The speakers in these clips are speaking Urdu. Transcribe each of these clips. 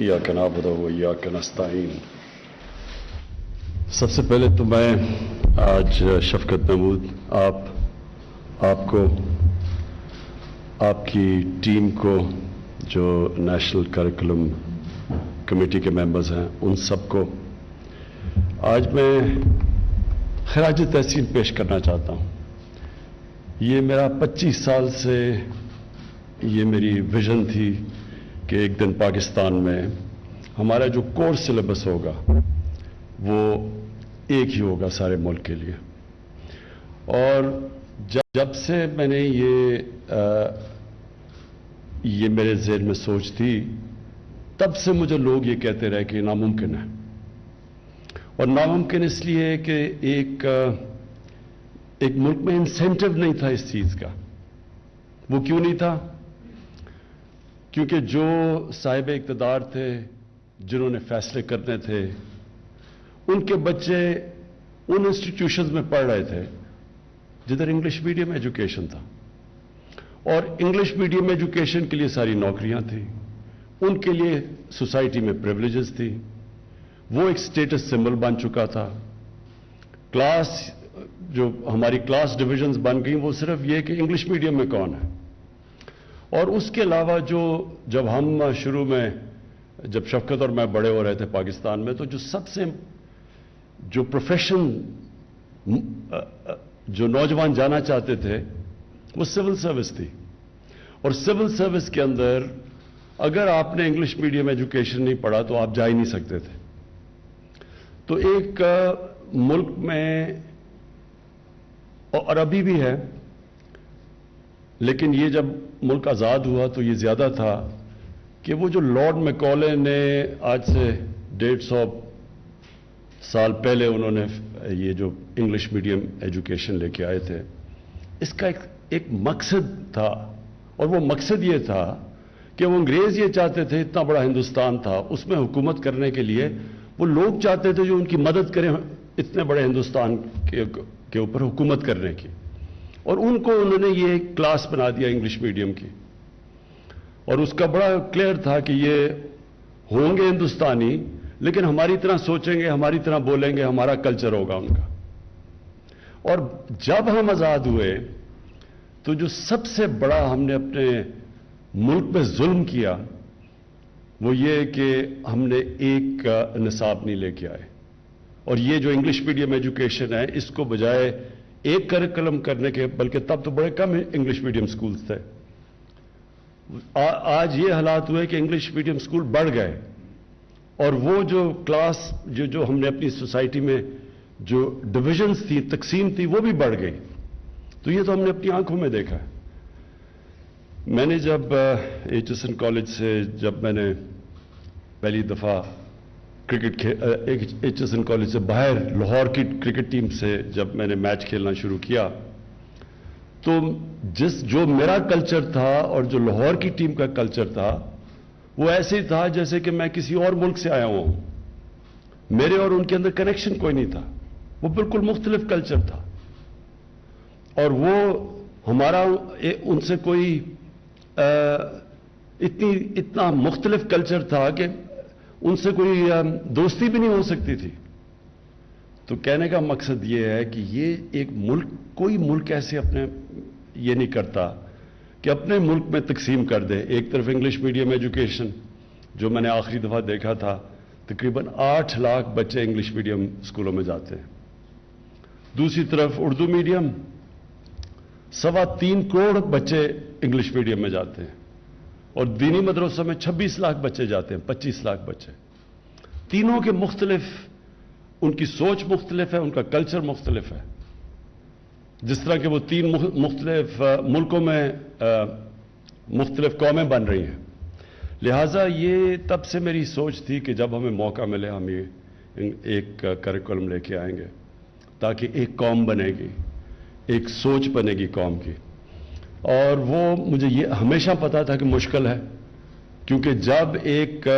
إياك نعبد وإياك نستعين. سب سے پہلے تو میں آج شفقت محمود آپ آپ کو، آپ کی ٹیم کو جو نیشنل کریکولم کمیٹی کے ممبرز ہیں، ان سب کو آج میں خراج تحسین پیش کرنا چاہتا ہوں۔ یہ میرا پچیس سال سے یہ میری ویژن تھی۔ کہ ایک دن پاکستان میں ہمارا جو کورس سلیبس ہوگا، وہ ایک ہی ہوگا سارے ملک کے لیے۔ اور جب سے میں نے یہ یہ میرے ذہن میں سوچ تھی، تب سے مجھے لوگ یہ کہتے رہے کہ ناممکن ہے۔ اور ناممکن اس لیے کہ ایک ایک ملک میں انسینٹو نہیں تھا اس چیز کا۔ وہ کیوں نہیں تھا؟ کیونکہ جو صاحب اقتدار تھے، جنہوں نے فیصلے کرنے تھے، ان کے بچے ان انسٹیٹیوشنز میں پڑھ رہے تھے، جدھر انگلش میڈیم ایجوکیشن تھا۔ اور انگلش میڈیم ایجوکیشن کے لیے ساری نوکریاں تھیں، ان کے لیے سوسائٹی میں پریولیجز تھی وہ ایک سٹیٹس سمبل بن چکا تھا۔ کلاس جو ہماری کلاس ڈویژنز بن گئیں، وہ صرف یہ کہ انگلش میڈیم میں کون ہے؟ اور اس کے علاوہ جو جب ہم شروع میں جب شفقت اور میں بڑے ہو رہے تھے پاکستان میں، تو جو سب سے جو پروفیشن جو نوجوان جانا چاہتے تھے، وہ سول سروس تھی۔ اور سول سروس کے اندر اگر آپ نے انگلش میڈیم ایجوکیشن نہیں پڑھا، تو آپ جا ہی نہیں سکتے تھے۔ تو ایک ملک میں، اور ابھی بھی ہے لیکن یہ جب ملک آزاد ہوا تو یہ زیادہ تھا کہ وہ جو لارڈ میکولے نے آج سے ڈیڑھ سو سال پہلے انہوں نے یہ جو انگلش میڈیم ایجوکیشن لے کے آئے تھے، اس کا ایک ایک مقصد تھا۔ اور وہ مقصد یہ تھا کہ وہ انگریز یہ چاہتے تھے، اتنا بڑا ہندوستان تھا، اس میں حکومت کرنے کے لیے وہ لوگ چاہتے تھے جو ان کی مدد کریں اتنے بڑے ہندوستان کے اوپر حکومت کرنے کی۔ اور ان کو انہوں نے یہ کلاس بنا دیا انگلش میڈیم کی۔ اور اس کا بڑا کلیئر تھا کہ یہ ہوں گے ہندوستانی، لیکن ہماری طرح سوچیں گے، ہماری طرح بولیں گے، ہمارا کلچر ہوگا ان کا۔ اور جب ہم آزاد ہوئے، تو جو سب سے بڑا ہم نے اپنے ملک پہ ظلم کیا، وہ یہ کہ ہم نے ایک نصاب نہیں لے کے آئے۔ اور یہ جو انگلش میڈیم ایجوکیشن ہے، اس کو بجائے ایک کریکلم کرنے کے، بلکہ تب تو بڑے کم انگلش میڈیم سکولز تھے۔ آج یہ حالات ہوئے کہ انگلش میڈیم سکول بڑھ گئے۔ اور وہ جو کلاس جو جو ہم نے اپنی سوسائٹی میں جو ڈویژنز تھی تقسیم تھی وہ بھی بڑھ گئی۔ تو یہ تو ہم نے اپنی آنکھوں میں دیکھا۔ ہے میں نے جب ایچ ایس این کالج سے جب میں نے پہلی دفعہ cricket H S N college سے باہر لاہور کی کرکٹ ٹیم سے جب میں نے میچ کھیلنا شروع کیا، تو جس، جو میرا کلچر تھا اور جو لاہور کی ٹیم کا کلچر تھا، وہ ایسے ہی تھا جیسے کہ میں کسی اور ملک سے آیا ہوں۔ میرے اور ان کے اندر کنیکشن کوئی نہیں تھا۔ وہ بالکل مختلف کلچر تھا۔ اور وہ ہمارا ان سے کوئی اتنی، اتنا مختلف کلچر تھا کہ ان سے کوئی دوستی بھی نہیں ہو سکتی تھی۔ تو کہنے کا مقصد یہ ہے کہ یہ ایک ملک، کوئی ملک ایسے اپنے، یہ نہیں کرتا کہ اپنے ملک میں تقسیم کر دے۔ ایک طرف انگلش میڈیم ایجوکیشن، جو میں نے آخری دفعہ دیکھا تھا، تقریباً آٹھ لاکھ بچے انگلش میڈیم اسکولوں میں جاتے ہیں۔ دوسری طرف اردو میڈیم، سوا تین کروڑ بچے انگلش میڈیم میں جاتے ہیں۔ اور دینی مدرسوں میں چھبیس لاکھ بچے جاتے ہیں، پچیس لاکھ بچے۔ تینوں کے مختلف، ان کی سوچ مختلف ہے، ان کا کلچر مختلف ہے۔ جس طرح کہ وہ تین مختلف ملکوں میں مختلف قومیں بن رہی ہیں۔ لہٰذا یہ تب سے میری سوچ تھی کہ جب ہمیں موقع ملے، ہم یہ ایک کریکولم لے کے آئیں گے تاکہ ایک قوم بنے گی، ایک سوچ بنے گی قوم کی۔ اور وہ مجھے یہ ہمیشہ پتا تھا کہ مشکل ہے، کیونکہ جب ایک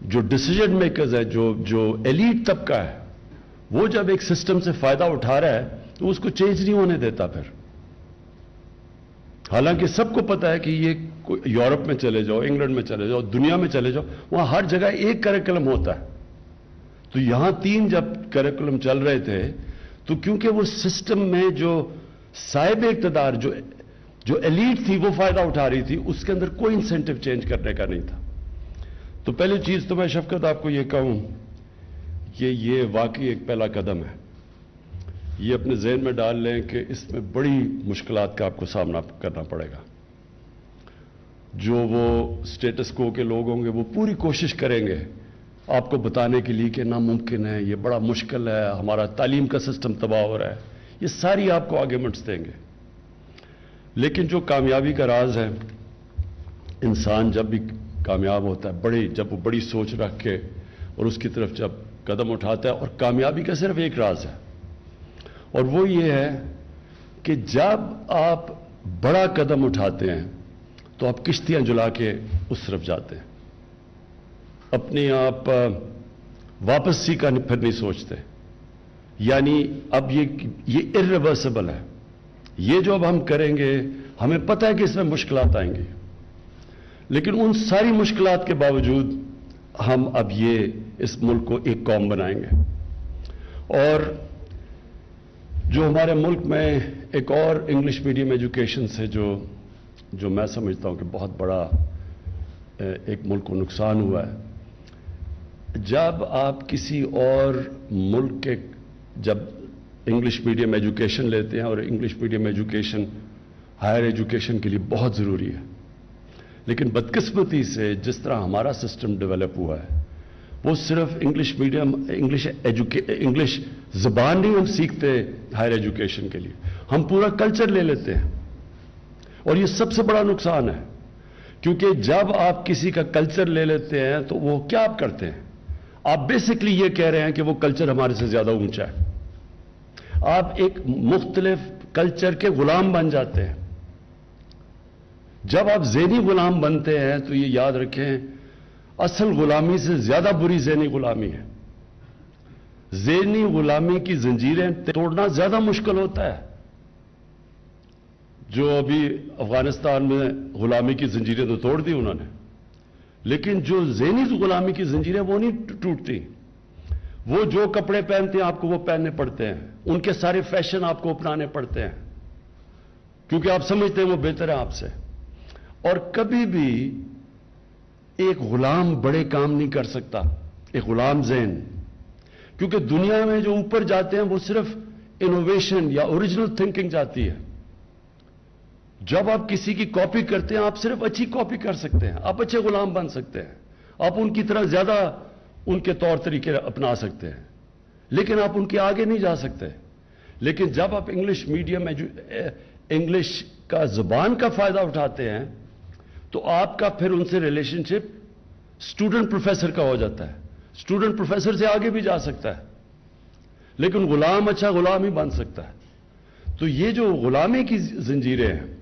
جو ڈسیجن میکرز ہے جو جو ایلیٹ طبقہ ہے، وہ جب ایک سسٹم سے فائدہ اٹھا رہا ہے، تو اس کو چینج نہیں ہونے دیتا پھر۔ حالانکہ سب کو پتا ہے کہ یہ یورپ میں چلے جاؤ، انگلینڈ میں چلے جاؤ، دنیا میں چلے جاؤ، وہاں ہر جگہ ایک کریکلم ہوتا ہے۔ تو یہاں تین جب کریکولم چل رہے تھے، تو کیونکہ وہ سسٹم میں جو صاحب اقتدار، جو جو ایلیٹ تھی، وہ فائدہ اٹھا رہی تھی، اس کے اندر کوئی انسینٹو چینج کرنے کا نہیں تھا۔ تو پہلی چیز تو میں شفقت آپ کو یہ کہوں کہ یہ واقعی ایک پہلا قدم ہے۔ یہ اپنے ذہن میں ڈال لیں کہ اس میں بڑی مشکلات کا آپ کو سامنا کرنا پڑے گا۔ جو وہ سٹیٹس کو کے لوگ ہوں گے وہ پوری کوشش کریں گے آپ کو بتانے کے لیے کہ ناممکن ہے، یہ بڑا مشکل ہے، ہمارا تعلیم کا سسٹم تباہ ہو رہا ہے۔ یہ ساری آپ کو آرگیومنٹس دیں گے۔ لیکن جو کامیابی کا راز ہے، انسان جب بھی کامیاب ہوتا ہے، بڑی جب وہ بڑی سوچ رکھ کے اور اس کی طرف جب قدم اٹھاتا ہے، اور کامیابی کا صرف ایک راز ہے۔ اور وہ یہ ہے کہ جب آپ بڑا قدم اٹھاتے ہیں، تو آپ کشتیاں جلا کے اس طرف جاتے ہیں۔ اپنی آپ واپس سی کا پھر نہیں سوچتے۔ یعنی اب یہ یہ ارریورسبل ہے۔ یہ جو اب ہم کریں گے، ہمیں پتہ ہے کہ اس میں مشکلات آئیں گی۔ لیکن ان ساری مشکلات کے باوجود ہم اب یہ اس ملک کو ایک قوم بنائیں گے۔ اور جو ہمارے ملک میں ایک اور انگلش میڈیم ایجوکیشن سے جو جو میں سمجھتا ہوں کہ بہت بڑا ایک ملک کو نقصان ہوا ہے۔ جب آپ کسی اور ملک کے، جب انگلش میڈیم ایجوکیشن لیتے ہیں اور English medium education, higher education کے لیے بہت ضروری ہے۔ لیکن بدقسمتی سے جس طرح ہمارا سسٹم ڈیولپ ہوا ہے، وہ صرف انگلش میڈیم، انگلش انگلش زبان نہیں ہم سیکھتے ہائر ایجوکیشن کے لیے۔ ہم پورا کلچر لے لیتے ہیں۔ اور یہ سب سے بڑا نقصان ہے، کیونکہ جب آپ کسی کا کلچر لے لیتے ہیں تو وہ کیا آپ کرتے ہیں؟ آپ بیسکلی یہ کہہ رہے ہیں کہ وہ کلچر ہمارے سے زیادہ اونچا ہے۔ آپ ایک مختلف کلچر کے غلام بن جاتے ہیں۔ جب آپ ذہنی غلام بنتے ہیں تو یہ یاد رکھیں، اصل غلامی سے زیادہ بری ذہنی غلامی ہے۔ ذہنی غلامی کی زنجیریں توڑنا زیادہ مشکل ہوتا ہے۔ جو ابھی افغانستان میں غلامی کی زنجیریں تو توڑ دی انہوں نے، لیکن جو ذہنی غلامی کی زنجیریں وہ نہیں ٹوٹتی۔ وہ جو کپڑے پہنتے ہیں، آپ کو وہ پہننے پڑتے ہیں۔ ان کے سارے فیشن آپ کو اپنانے پڑتے ہیں۔ کیونکہ آپ سمجھتے ہیں وہ بہتر ہے آپ سے۔ اور کبھی بھی ایک غلام بڑے کام نہیں کر سکتا، ایک غلام ذہن۔ کیونکہ دنیا میں جو اوپر جاتے ہیں، وہ صرف انوویشن یا اوریجنل تھنکنگ جاتی ہے۔ جب آپ کسی کی کاپی کرتے ہیں، آپ صرف اچھی کاپی کر سکتے ہیں، آپ اچھے غلام بن سکتے ہیں۔ آپ ان کی طرح زیادہ ان کے طور طریقے اپنا سکتے ہیں۔ لیکن آپ ان کے آگے نہیں جا سکتے۔ لیکن جب آپ انگلش میڈیم انگلش کا زبان کا فائدہ اٹھاتے ہیں تو آپ کا پھر ان سے ریلیشن شپ اسٹوڈنٹ پروفیسر کا ہو جاتا ہے۔ اسٹوڈنٹ پروفیسر سے آگے بھی جا سکتا ہے۔ لیکن غلام اچھا غلام ہی بن سکتا ہے۔ تو یہ جو غلامی کی زنجیریں ہیں،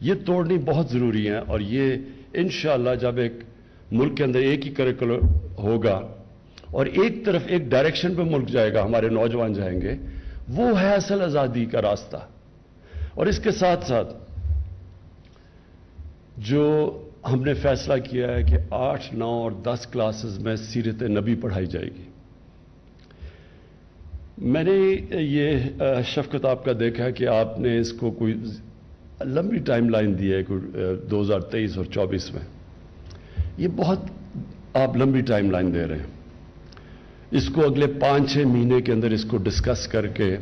یہ توڑنی بہت ضروری ہیں اور یہ انشاءاللہ جب ایک ملک کے اندر ایک ہی کریکولر ہوگا اور ایک طرف ایک ڈائریکشن پہ ملک جائے گا، ہمارے نوجوان جائیں گے، وہ ہے اصل آزادی کا راستہ۔ اور اس کے ساتھ ساتھ جو ہم نے فیصلہ کیا ہے کہ آٹھ، نو اور دس کلاسز میں سیرت نبی پڑھائی جائے گی۔ میں نے یہ شفقت آپ کا دیکھا کہ آپ نے اس کو کوئی لمبی ٹائم لائن دی ہے دو ہزار تیئیس اور چوبیس میں۔ یہ بہت آپ لمبی ٹائم لائن دے رہے ہیں۔ اس کو اگلے پانچ چھ مہینے کے اندر اس کو ڈسکس کر کے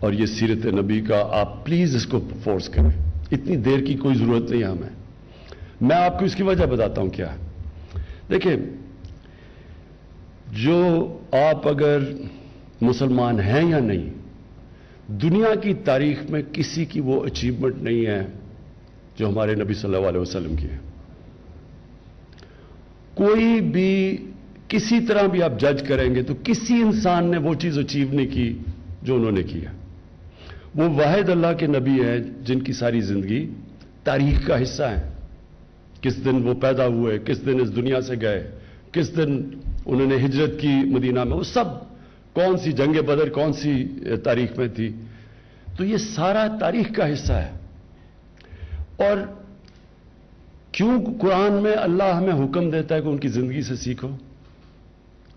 اور یہ سیرت نبی کا آپ پلیز اس کو فورس کریں۔ اتنی دیر کی کوئی ضرورت نہیں ہے ہمیں۔ میں آپ کو اس کی وجہ بتاتا ہوں کیا دیکھیں، جو آپ اگر مسلمان ہیں یا نہیں، دنیا کی تاریخ میں کسی کی وہ اچیومنٹ نہیں ہے جو ہمارے نبی صلی اللہ علیہ وسلم کی ہے۔ کوئی بھی کسی طرح بھی آپ جج کریں گے تو کسی انسان نے وہ چیز اچیو نہیں کی جو انہوں نے کیا وہ واحد اللہ کے نبی ہیں جن کی ساری زندگی تاریخ کا حصہ ہے کس دن وہ پیدا ہوئے، کس دن اس دنیا سے گئے، کس دن انہوں نے ہجرت کی مدینہ میں، وہ سب کون سی جنگ بدر کون سی تاریخ میں تھی؟ تو یہ سارا تاریخ کا حصہ ہے۔ اور کیوں قرآن میں اللہ ہمیں حکم دیتا ہے کہ ان کی زندگی سے سیکھو؟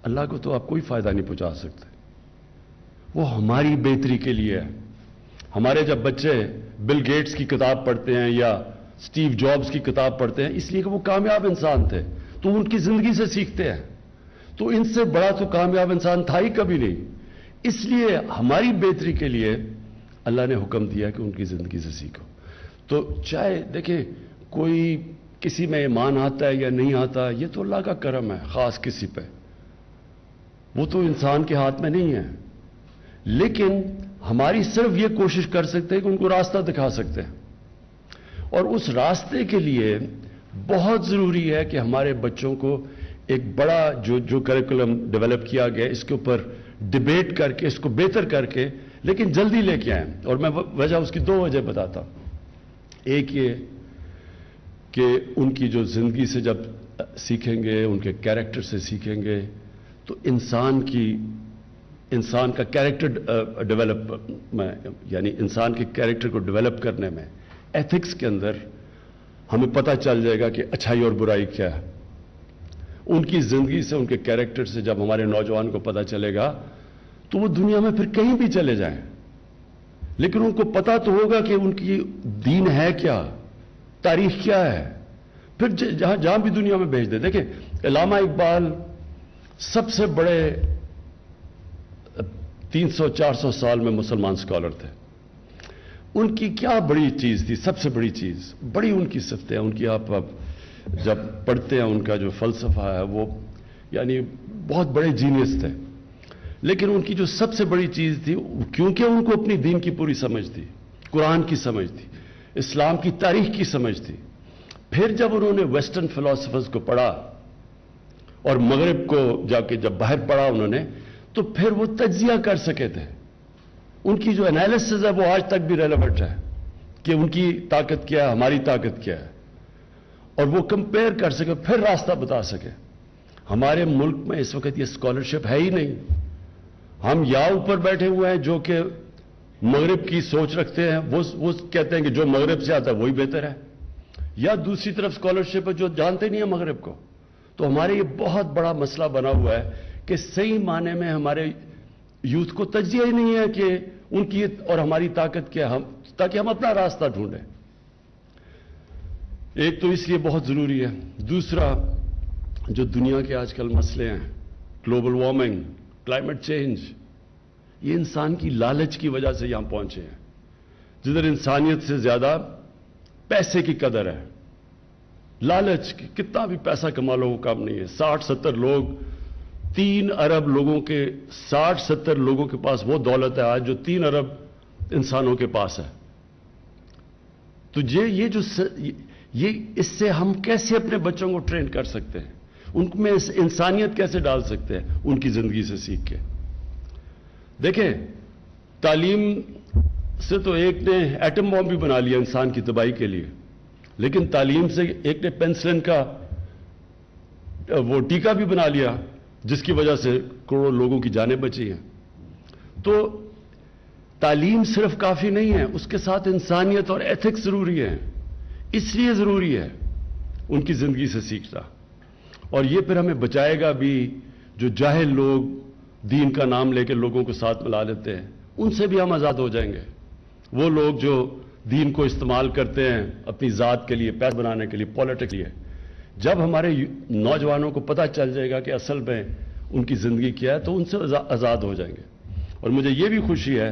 اللہ کو تو آپ کوئی فائدہ نہیں پہنچا سکتے۔ وہ ہماری بہتری کے لیے ہے۔ ہمارے جب بچے بل گیٹس کی کتاب پڑھتے ہیں یا سٹیو جابز کی کتاب پڑھتے ہیں، اس لیے کہ وہ کامیاب انسان تھے۔ تو ان کی زندگی سے سیکھتے ہیں۔ تو ان سے بڑا تو کامیاب انسان تھا ہی کبھی نہیں۔ اس لیے ہماری بہتری کے لیے اللہ نے حکم دیا کہ ان کی زندگی سے سیکھو۔ تو چاہے، دیکھیں، کوئی کسی میں ایمان آتا ہے یا نہیں آتا، یہ تو اللہ کا کرم ہے، خاص کسی پہ۔ وہ تو انسان کے ہاتھ میں نہیں ہے۔ لیکن ہماری صرف یہ کوشش کر سکتے ہیں کہ ان کو راستہ دکھا سکتے ہیں۔ اور اس راستے کے لیے بہت ضروری ہے کہ ہمارے بچوں کو ایک بڑا جو جو کریکولم ڈیولپ کیا گیا، اس کے اوپر ڈبیٹ کر کے، اس کو بہتر کر کے، لیکن جلدی لے کے آئیں۔ اور میں وجہ اس کی دو وجہ بتاتا ہوں۔ ایک یہ کہ ان کی جو زندگی سے جب سیکھیں گے، ان کے کیریکٹر سے سیکھیں گے، تو انسان کی، انسان کا کیریکٹر ڈیولپ میں یعنی انسان کے کیریکٹر کو ڈیولپ کرنے میں ایتھکس کے اندر ہمیں پتہ چل جائے گا کہ اچھائی اور برائی کیا ہے۔ ان کی زندگی سے، ان کے کیریکٹر سے جب ہمارے نوجوان کو پتہ چلے گا، تو وہ دنیا میں پھر کہیں بھی چلے جائیں۔ لیکن ان کو پتا تو ہوگا کہ ان کی دین ہے کیا، تاریخ کیا ہے۔ پھر جہاں جہاں بھی دنیا میں بھیج دے۔ دیکھیں، علامہ اقبال سب سے بڑے تین سو، چار سو سال میں مسلمان سکالر تھے۔ ان کی کیا بڑی چیز تھی؟ سب سے بڑی چیز، بڑی ان کی صفتیں، ان کی آپ جب پڑھتے ہیں، ان کا جو فلسفہ ہے، وہ یعنی بہت بڑے جینیس تھے۔ لیکن ان کی جو سب سے بڑی چیز تھی، کیونکہ ان کو اپنی دین کی پوری سمجھ تھی، قرآن کی سمجھ تھی، اسلام کی تاریخ کی سمجھ تھی۔ پھر جب انہوں نے ویسٹرن فلاسفرز کو پڑھا اور مغرب کو جا کے جب باہر پڑھا انہوں نے، تو پھر وہ تجزیہ کر سکے تھے۔ ان کی جو انالیسز ہے وہ آج تک بھی ریلیونٹ ہے کہ ان کی طاقت کیا ہے، ہماری طاقت کیا ہے۔ اور وہ کمپیئر کر سکے، پھر راستہ بتا سکے۔ ہمارے ملک میں اس وقت یہ اسکالرشپ ہے ہی نہیں۔ ہم یا اوپر بیٹھے ہوئے ہیں جو کہ مغرب کی سوچ رکھتے ہیں، وہ کہتے ہیں کہ جو مغرب سے آتا ہے، وہی بہتر ہے۔ یا دوسری طرف اسکالرشپ ہے جو جانتے نہیں ہیں مغرب کو۔ تو ہمارے یہ بہت بڑا مسئلہ بنا ہوا ہے کہ صحیح معنی میں ہمارے یوتھ کو تجزیہ ہی نہیں ہے کہ ان کی اور ہماری طاقت کیا ہم تاکہ ہم اپنا راستہ ڈھونڈیں۔ ایک تو اس لیے بہت ضروری ہے۔ دوسرا، جو دنیا کے آج کل مسئلے ہیں گلوبل وارمنگ کلائمیٹ چینج یہ انسان کی لالچ کی وجہ سے یہاں پہنچے ہیں۔ جدھر انسانیت سے زیادہ پیسے کی قدر ہے۔ لالچ، کتنا بھی پیسہ کما لو کام نہیں ہے۔ ساٹھ، ستر لوگ تین ارب لوگوں کے، ساٹھ، ستر لوگوں کے پاس وہ دولت ہے آج جو تین ارب انسانوں کے پاس ہے۔ تو یہ جو یہ، اس سے ہم کیسے اپنے بچوں کو ٹرین کر سکتے ہیں؟ ان میں انسانیت کیسے ڈال سکتے ہیں؟ ان کی زندگی سے سیکھ کے۔ دیکھیں، تعلیم سے تو ایک نے ایٹم بام بھی بنا لیا انسان کی تباہی کے لیے، لیکن تعلیم سے ایک نے پینسلن کا، وہ ٹیکا بھی بنا لیا۔ جس کی وجہ سے کروڑوں لوگوں کی جانیں بچی ہیں۔ تو تعلیم صرف کافی نہیں ہے، اس کے ساتھ انسانیت اور ایتھکس ضروری ہے اس لیے ضروری ہے ان کی زندگی سے سیکھنا۔ اور یہ پھر ہمیں بچائے گا بھی جو جاہل لوگ دین کا نام لے کے لوگوں کو ساتھ ملا لیتے ہیں، ان سے بھی ہم آزاد ہو جائیں گے۔ وہ لوگ جو دین کو استعمال کرتے ہیں اپنی ذات کے لیے پیسہ بنانے کے لیے پالیٹک لیے جب ہمارے نوجوانوں کو پتہ چل جائے گا کہ اصل میں ان کی زندگی کیا ہے، تو ان سے آزاد ہو جائیں گے۔ اور مجھے یہ بھی خوشی ہے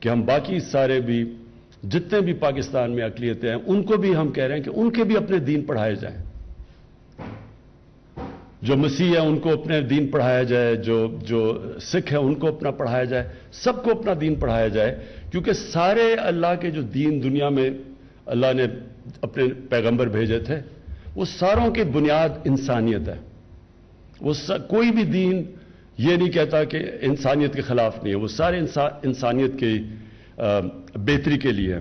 کہ ہم باقی سارے بھی جتنے بھی پاکستان میں اقلیتیں ہیں، ان کو بھی ہم کہہ رہے ہیں کہ ان کے بھی اپنے دین پڑھائے جائیں۔ جو مسیح ہے ان کو اپنے دین پڑھایا جائے۔ جو جو سکھ ہے ان کو اپنا پڑھایا جائے۔ سب کو اپنا دین پڑھایا جائے۔ کیونکہ سارے اللہ کے جو دین دنیا میں اللہ نے اپنے پیغمبر بھیجے تھے وہ ساروں کی بنیاد انسانیت ہے۔ وہ کوئی بھی دین یہ نہیں کہتا کہ انسانیت کے خلاف نہیں ہے۔ وہ سارے انسا انسانیت کی بہتری کے لیے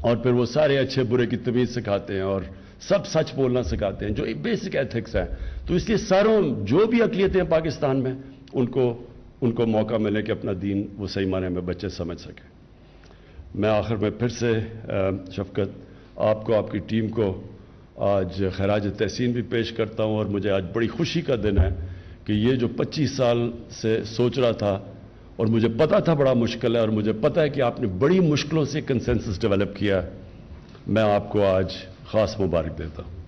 اور پھر وہ سارے اچھے برے کی تمیز سکھاتے ہیں اور سب سچ بولنا سکھاتے ہیں، جو بیسک ایتھکس ہے تو اس لیے ساروں جو بھی اقلیتیں ہیں پاکستان میں، ان کو ان کو موقع ملے کہ اپنا دین وہ صحیح معنی میں بچے سمجھ سکیں۔ میں آخر میں پھر سے شفقت، آپ کو، آپ کی ٹیم کو آج خراج تحسین بھی پیش کرتا ہوں اور مجھے آج بڑی خوشی کا دن ہے کہ یہ جو پچیس سال سے سوچ رہا تھا اور مجھے پتا تھا بڑا مشکل ہے اور مجھے پتا ہے کہ آپ نے بڑی مشکلوں سے کنسنسس ڈیولپ کیا میں آپ کو آج خاص مبارک دیتا ہوں۔